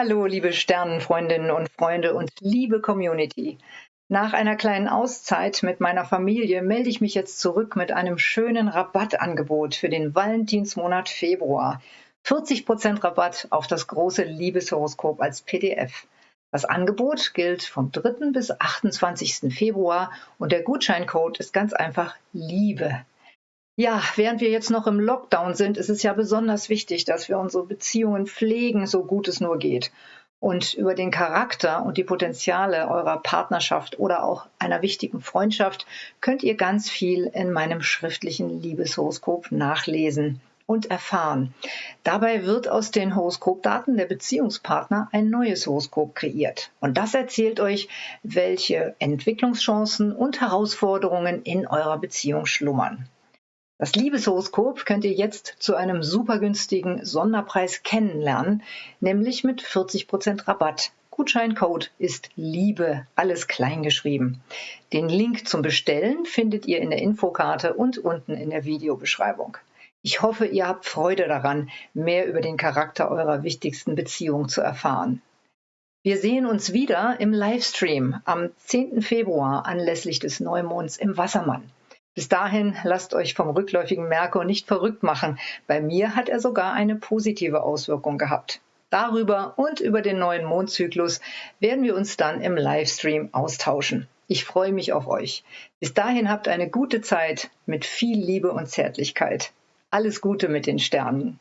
Hallo, liebe Sternenfreundinnen und Freunde und liebe Community. Nach einer kleinen Auszeit mit meiner Familie melde ich mich jetzt zurück mit einem schönen Rabattangebot für den Valentinsmonat Februar. 40% Rabatt auf das große Liebeshoroskop als PDF. Das Angebot gilt vom 3. bis 28. Februar und der Gutscheincode ist ganz einfach Liebe. Ja, während wir jetzt noch im Lockdown sind, ist es ja besonders wichtig, dass wir unsere Beziehungen pflegen, so gut es nur geht. Und über den Charakter und die Potenziale eurer Partnerschaft oder auch einer wichtigen Freundschaft könnt ihr ganz viel in meinem schriftlichen Liebeshoroskop nachlesen und erfahren. Dabei wird aus den Horoskopdaten der Beziehungspartner ein neues Horoskop kreiert. Und das erzählt euch, welche Entwicklungschancen und Herausforderungen in eurer Beziehung schlummern. Das Liebeshoroskop könnt ihr jetzt zu einem super günstigen Sonderpreis kennenlernen, nämlich mit 40% Rabatt. Gutscheincode ist Liebe, alles klein geschrieben. Den Link zum Bestellen findet ihr in der Infokarte und unten in der Videobeschreibung. Ich hoffe, ihr habt Freude daran, mehr über den Charakter eurer wichtigsten Beziehung zu erfahren. Wir sehen uns wieder im Livestream am 10. Februar anlässlich des Neumonds im Wassermann. Bis dahin lasst euch vom rückläufigen Merkur nicht verrückt machen. Bei mir hat er sogar eine positive Auswirkung gehabt. Darüber und über den neuen Mondzyklus werden wir uns dann im Livestream austauschen. Ich freue mich auf euch. Bis dahin habt eine gute Zeit mit viel Liebe und Zärtlichkeit. Alles Gute mit den Sternen.